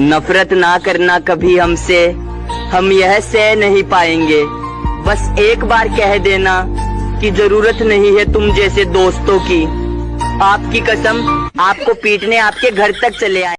नफरत ना करना कभी हमसे। हम यह सह नहीं पाएँगे। बस एक बार कह देना कि ज़रूरत नहीं है तुम जैसे दोस्तों की। आपकी कसम, आपको पीटने आपके घर तक चले आए।